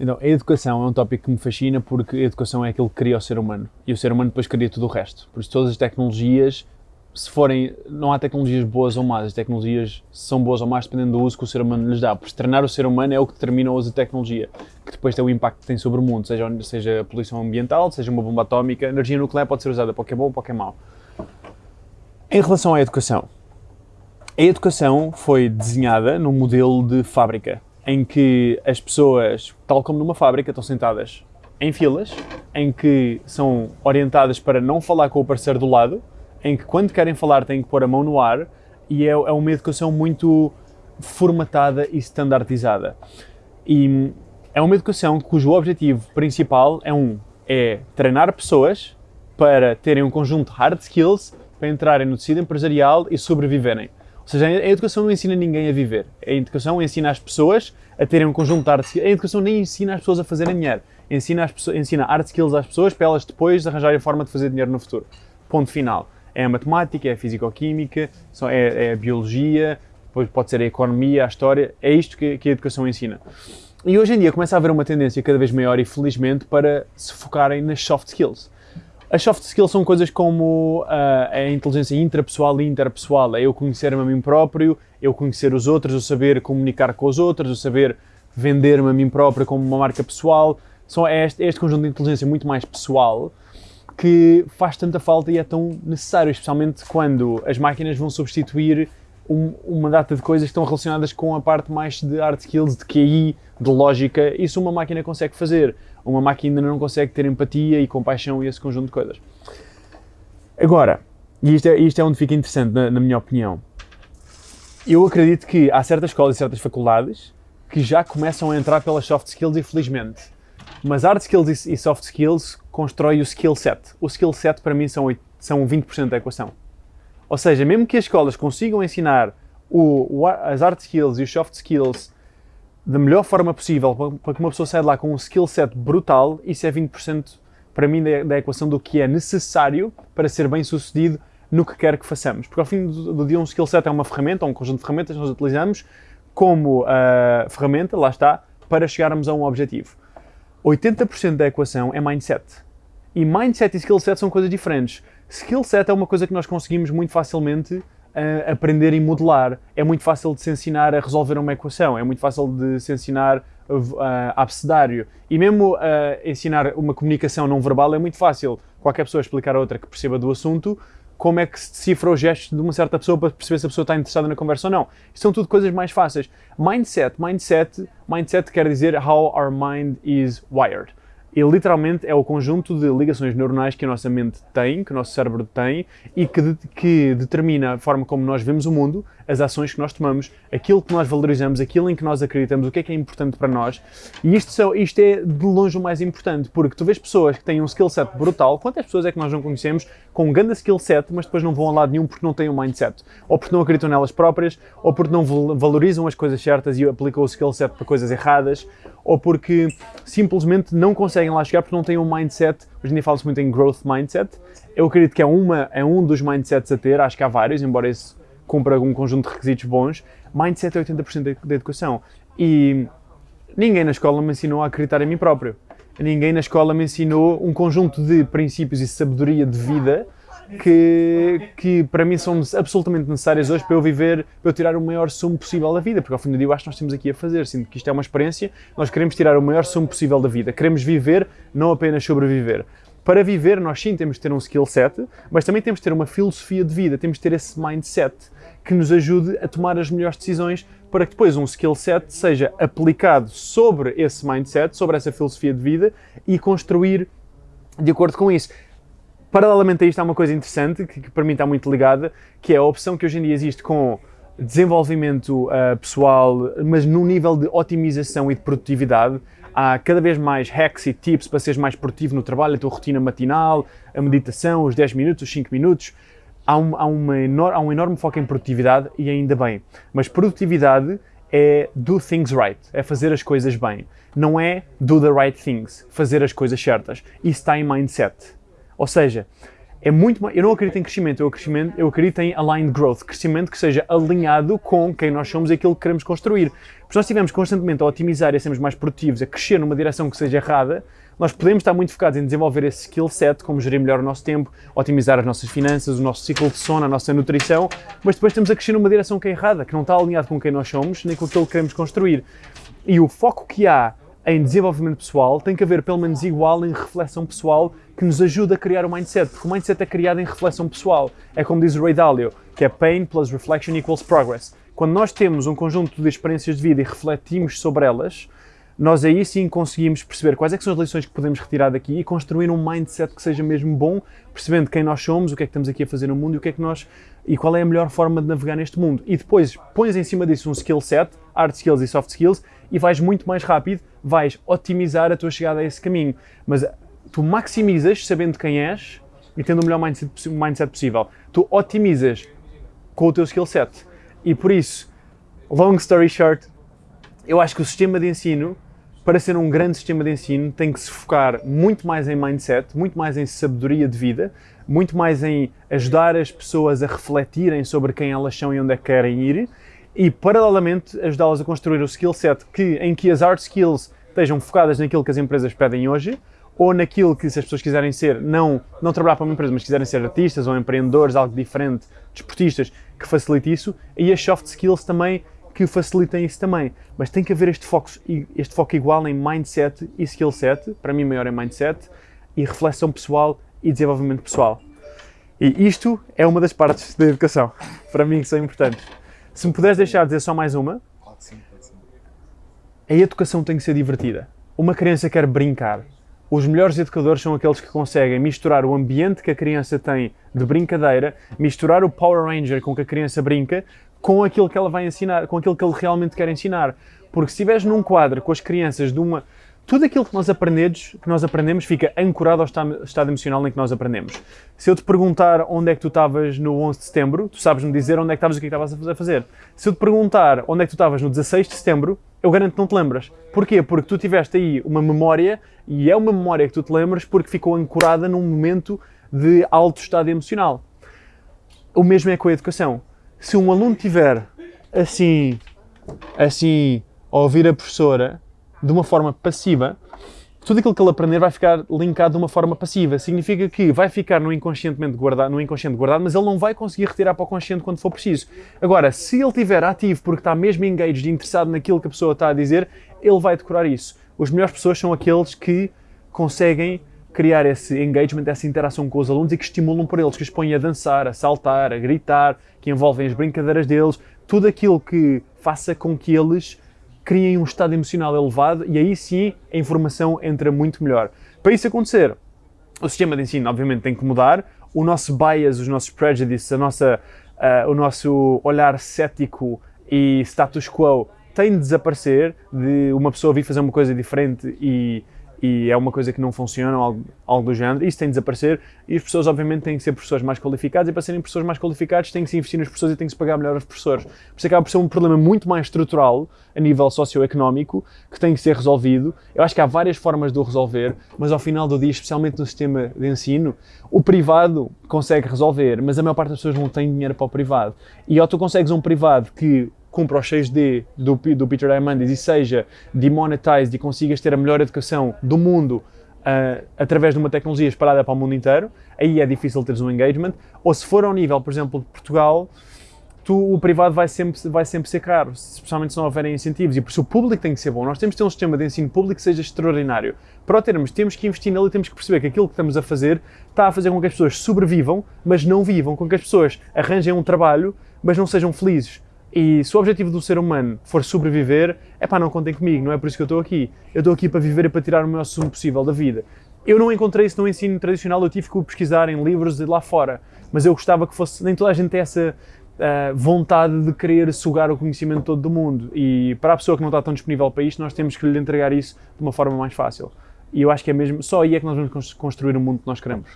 Então, a educação é um tópico que me fascina porque a educação é aquilo que cria o ser humano e o ser humano depois cria tudo o resto. Por isso, todas as tecnologias, se forem. Não há tecnologias boas ou más, as tecnologias são boas ou más dependendo do uso que o ser humano lhes dá. Por isso, treinar o ser humano é o que determina o uso da tecnologia, que depois tem o impacto que tem sobre o mundo, seja, seja a poluição ambiental, seja uma bomba atómica. A energia nuclear pode ser usada para o que é bom ou para o que é mau. Em relação à educação, a educação foi desenhada num modelo de fábrica em que as pessoas, tal como numa fábrica, estão sentadas em filas, em que são orientadas para não falar com o parceiro do lado, em que quando querem falar têm que pôr a mão no ar, e é, é uma educação muito formatada e standardizada. E é uma educação cujo objetivo principal é um, é treinar pessoas para terem um conjunto de hard skills para entrarem no tecido empresarial e sobreviverem. Ou seja, a educação não ensina ninguém a viver. A educação ensina as pessoas a terem um conjunto de art skills. A educação nem ensina as pessoas a fazerem dinheiro. Ensina, as pessoas, ensina art skills às pessoas para elas depois arranjarem a forma de fazer dinheiro no futuro. Ponto final. É a matemática, é a fisicoquímica, é, é a biologia, depois pode ser a economia, a história. É isto que, que a educação ensina. E hoje em dia começa a haver uma tendência cada vez maior e felizmente para se focarem nas soft skills. As soft skills são coisas como uh, a inteligência intrapessoal e interpessoal, é eu conhecer-me a mim próprio, eu conhecer os outros, eu saber comunicar com os outros, eu saber vender-me a mim próprio como uma marca pessoal. São é este, é este conjunto de inteligência muito mais pessoal que faz tanta falta e é tão necessário, especialmente quando as máquinas vão substituir um, uma data de coisas que estão relacionadas com a parte mais de hard skills, de QI, de lógica. Isso uma máquina consegue fazer uma máquina ainda não consegue ter empatia e compaixão e esse conjunto de coisas. Agora, e isto é, isto é onde fica interessante, na, na minha opinião, eu acredito que há certas escolas e certas faculdades que já começam a entrar pelas soft skills, infelizmente. Mas hard skills e soft skills constrói o skill set. O skill set para mim são, são 20% da equação. Ou seja, mesmo que as escolas consigam ensinar o, as hard skills e os soft skills da melhor forma possível para que uma pessoa saia de lá com um skill set brutal, isso é 20% para mim da, equação do que é necessário para ser bem sucedido no que quer que façamos. Porque ao fim do, dia um skill set é uma ferramenta, um conjunto de ferramentas que nós utilizamos como uh, ferramenta, lá está, para chegarmos a um objetivo. 80% da equação é mindset. E mindset e skill set são coisas diferentes. Skill set é uma coisa que nós conseguimos muito facilmente aprender e modelar. É muito fácil de se ensinar a resolver uma equação, é muito fácil de se ensinar uh, abecedário. E mesmo uh, ensinar uma comunicação não verbal é muito fácil. Qualquer pessoa explicar a outra que perceba do assunto como é que se decifra os gestos de uma certa pessoa para perceber se a pessoa está interessada na conversa ou não. São tudo coisas mais fáceis. Mindset, mindset, mindset quer dizer how our mind is wired. E literalmente é o conjunto de ligações neuronais que a nossa mente tem, que o nosso cérebro tem e que, de, que determina a forma como nós vemos o mundo, as ações que nós tomamos, aquilo que nós valorizamos, aquilo em que nós acreditamos, o que é que é importante para nós. E isto, só, isto é de longe o mais importante, porque tu vês pessoas que têm um skill set brutal, quantas pessoas é que nós não conhecemos com um grande skill set, mas depois não vão a lado nenhum porque não têm um mindset, ou porque não acreditam nelas próprias, ou porque não valorizam as coisas certas e aplicam o skill set para coisas erradas, ou porque simplesmente não conseguem lá chegar porque não têm um mindset. Hoje em dia fala-se muito em growth mindset. Eu acredito que é, uma, é um dos mindsets a ter, acho que há vários, embora esse cumpra um conjunto de requisitos bons. Mindset é 80% da educação. E ninguém na escola me ensinou a acreditar em mim próprio. Ninguém na escola me ensinou um conjunto de princípios e sabedoria de vida que, que para mim são absolutamente necessárias hoje para eu viver, para eu tirar o maior sumo possível da vida, porque ao fim do dia eu acho que nós temos aqui a fazer, sinto que isto é uma experiência, nós queremos tirar o maior sumo possível da vida, queremos viver, não apenas sobreviver. Para viver, nós sim temos de ter um skill set, mas também temos de ter uma filosofia de vida, temos de ter esse mindset que nos ajude a tomar as melhores decisões para que depois um skill set seja aplicado sobre esse mindset, sobre essa filosofia de vida e construir de acordo com isso. Paralelamente a isto há uma coisa interessante, que, que para mim está muito ligada, que é a opção que hoje em dia existe com desenvolvimento uh, pessoal, mas num nível de otimização e de produtividade. Há cada vez mais hacks e tips para seres mais produtivo no trabalho, a tua rotina matinal, a meditação, os 10 minutos, os 5 minutos. Há um, há, uma há um enorme foco em produtividade e ainda bem. Mas produtividade é do things right, é fazer as coisas bem. Não é do the right things, fazer as coisas certas. Isso está em mindset. Ou seja, é muito mais, eu não acredito em crescimento, eu, acredito, eu acredito em aligned growth, crescimento que seja alinhado com quem nós somos e aquilo que queremos construir. se nós estivermos constantemente a otimizar e a sermos mais produtivos, a crescer numa direção que seja errada, nós podemos estar muito focados em desenvolver esse skill set, como gerir melhor o nosso tempo, otimizar as nossas finanças, o nosso ciclo de sono, a nossa nutrição, mas depois estamos a crescer numa direção que é errada, que não está alinhado com quem nós somos, nem com aquilo que queremos construir. E o foco que há em desenvolvimento pessoal tem que haver pelo menos igual em reflexão pessoal que nos ajuda a criar o mindset, porque o mindset é criado em reflexão pessoal. É como diz o Ray Dalio, que é pain plus reflection equals progress. Quando nós temos um conjunto de experiências de vida e refletimos sobre elas, nós aí sim conseguimos perceber quais é são as lições que podemos retirar daqui e construir um mindset que seja mesmo bom, percebendo quem nós somos, o que é que estamos aqui a fazer no mundo e o que é que nós e qual é a melhor forma de navegar neste mundo. E depois pões em cima disso um skill set, hard skills e soft skills, e vais muito mais rápido, vais otimizar a tua chegada a esse caminho. Mas tu maximizas sabendo quem és e tendo o melhor mindset, mindset possível. Tu otimizas com o teu skill set. E por isso, long story short, eu acho que o sistema de ensino, para ser um grande sistema de ensino, tem que se focar muito mais em mindset, muito mais em sabedoria de vida, muito mais em ajudar as pessoas a refletirem sobre quem elas são e onde é que querem ir e, paralelamente, ajudá-las a construir o skill set que, em que as hard skills estejam focadas naquilo que as empresas pedem hoje ou naquilo que, se as pessoas quiserem ser, não, não trabalhar para uma empresa, mas quiserem ser artistas ou empreendedores, algo diferente, desportistas, que facilite isso, e as soft skills também que facilitem isso também. Mas tem que haver este foco, este foco igual em mindset e skill set, para mim maior em mindset, e reflexão pessoal e desenvolvimento pessoal. E isto é uma das partes da educação, para mim, que são importantes. Se me puderes deixar dizer só mais uma, a educação tem que ser divertida. Uma criança quer brincar. Os melhores educadores são aqueles que conseguem misturar o ambiente que a criança tem de brincadeira, misturar o Power Ranger com que a criança brinca, com aquilo que ela vai ensinar, com aquilo que ele realmente quer ensinar. Porque se estiveres num quadro com as crianças de uma tudo aquilo que nós aprendemos, que nós aprendemos fica ancorado ao estado emocional em que nós aprendemos. Se eu te perguntar onde é que tu estavas no 11 de setembro, tu sabes-me dizer onde é que estavas e o que é estavas a fazer. Se eu te perguntar onde é que tu estavas no 16 de setembro, eu garanto que não te lembras. Porquê? Porque tu tiveste aí uma memória, e é uma memória que tu te lembras porque ficou ancorada num momento de alto estado emocional. O mesmo é com a educação. Se um aluno tiver assim, assim, a ouvir a professora, de uma forma passiva, tudo aquilo que ele aprender vai ficar linkado de uma forma passiva. Significa que vai ficar no, inconscientemente guardado, no inconsciente guardado, mas ele não vai conseguir retirar para o consciente quando for preciso. Agora, se ele estiver ativo porque está mesmo engaged, interessado naquilo que a pessoa está a dizer, ele vai decorar isso. As melhores pessoas são aqueles que conseguem criar esse engagement, essa interação com os alunos e que estimulam por eles, que os põem a dançar, a saltar, a gritar, que envolvem as brincadeiras deles, tudo aquilo que faça com que eles criem um estado emocional elevado e aí sim a informação entra muito melhor. Para isso acontecer, o sistema de ensino obviamente tem que mudar, o nosso bias, os nossos prejudices, a nossa, uh, o nosso olhar cético e status quo tem de desaparecer, de uma pessoa vir fazer uma coisa diferente e e é uma coisa que não funciona, algo, algo do género, isso tem de desaparecer e as pessoas obviamente têm que ser professores mais qualificados e para serem professores mais qualificados tem que se investir nas pessoas e tem que se pagar melhor aos professores. Por isso acaba por ser um problema muito mais estrutural a nível socioeconómico que tem que ser resolvido. Eu acho que há várias formas de o resolver, mas ao final do dia, especialmente no sistema de ensino, o privado consegue resolver, mas a maior parte das pessoas não tem dinheiro para o privado. E ou tu consegues um privado que cumpra os 6D do, do Peter Diamandis e seja demonetized e consigas ter a melhor educação do mundo uh, através de uma tecnologia espalhada para o mundo inteiro, aí é difícil teres um engagement. Ou se for ao nível, por exemplo, de Portugal, tu, o privado vai sempre, vai sempre ser caro, especialmente se não houverem incentivos. E por isso o público tem que ser bom. Nós temos que ter um sistema de ensino público que seja extraordinário. Para o termos, temos que investir nele e temos que perceber que aquilo que estamos a fazer está a fazer com que as pessoas sobrevivam, mas não vivam, com que as pessoas arranjem um trabalho, mas não sejam felizes. E se o objetivo do ser humano for sobreviver, é pá, não contem comigo, não é por isso que eu estou aqui. Eu estou aqui para viver e para tirar o maior sumo possível da vida. Eu não encontrei isso no ensino tradicional, eu tive que pesquisar em livros de lá fora, mas eu gostava que fosse, nem toda a gente tem essa uh, vontade de querer sugar o conhecimento todo do mundo. E para a pessoa que não está tão disponível para isto, nós temos que lhe entregar isso de uma forma mais fácil. E eu acho que é mesmo, só aí é que nós vamos construir o mundo que nós queremos.